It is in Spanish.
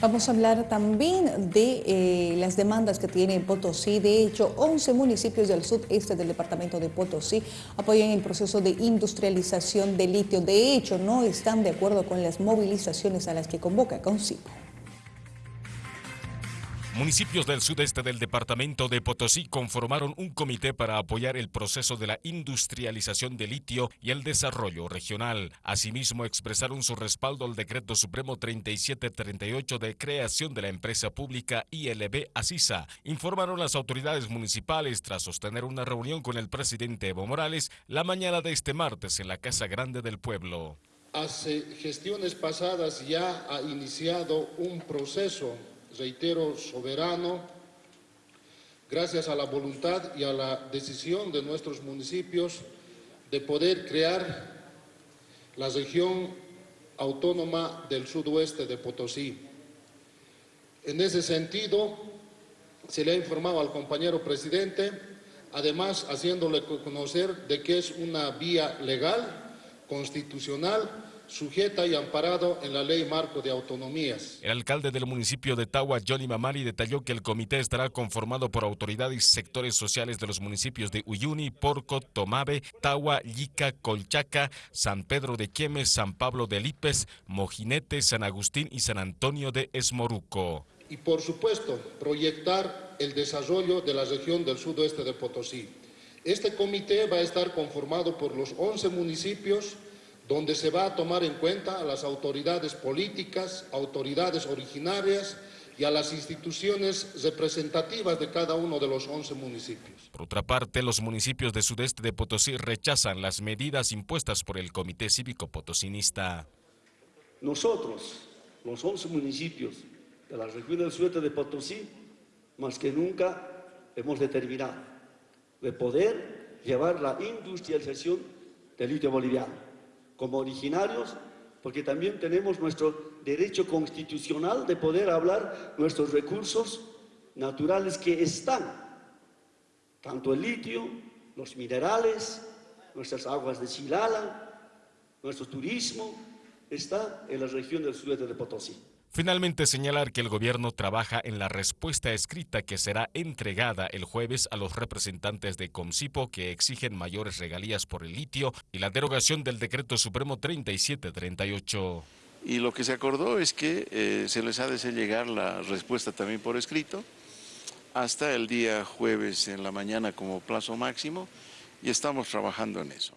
Vamos a hablar también de eh, las demandas que tiene Potosí. De hecho, 11 municipios del sudeste del departamento de Potosí apoyan el proceso de industrialización de litio. De hecho, no están de acuerdo con las movilizaciones a las que convoca Concipo. Municipios del sudeste del departamento de Potosí conformaron un comité para apoyar el proceso de la industrialización de litio y el desarrollo regional. Asimismo, expresaron su respaldo al decreto supremo 3738 de creación de la empresa pública ILB Asisa. Informaron las autoridades municipales tras sostener una reunión con el presidente Evo Morales la mañana de este martes en la Casa Grande del Pueblo. Hace gestiones pasadas ya ha iniciado un proceso reitero, soberano, gracias a la voluntad y a la decisión de nuestros municipios de poder crear la región autónoma del sudoeste de Potosí. En ese sentido, se le ha informado al compañero presidente, además haciéndole conocer de que es una vía legal, constitucional, sujeta y amparado en la Ley Marco de Autonomías. El alcalde del municipio de Tagua, Johnny Mamari, detalló que el comité estará conformado por autoridades y sectores sociales de los municipios de Uyuni, Porco, Tomabe, Tagua, Yica, Colchaca, San Pedro de Quiemes, San Pablo de Lipes, Mojinete, San Agustín y San Antonio de Esmoruco. Y por supuesto, proyectar el desarrollo de la región del sudoeste de Potosí. Este comité va a estar conformado por los 11 municipios donde se va a tomar en cuenta a las autoridades políticas, autoridades originarias y a las instituciones representativas de cada uno de los 11 municipios. Por otra parte, los municipios de sudeste de Potosí rechazan las medidas impuestas por el Comité Cívico Potosinista. Nosotros, los 11 municipios de la región del sudeste de Potosí, más que nunca hemos determinado de poder llevar la industrialización del litio boliviano como originarios, porque también tenemos nuestro derecho constitucional de poder hablar nuestros recursos naturales que están, tanto el litio, los minerales, nuestras aguas de Chilala, nuestro turismo, está en la región del sudeste de Potosí. Finalmente señalar que el gobierno trabaja en la respuesta escrita que será entregada el jueves a los representantes de Comcipo que exigen mayores regalías por el litio y la derogación del decreto supremo 3738. Y lo que se acordó es que eh, se les ha de hacer llegar la respuesta también por escrito hasta el día jueves en la mañana como plazo máximo y estamos trabajando en eso.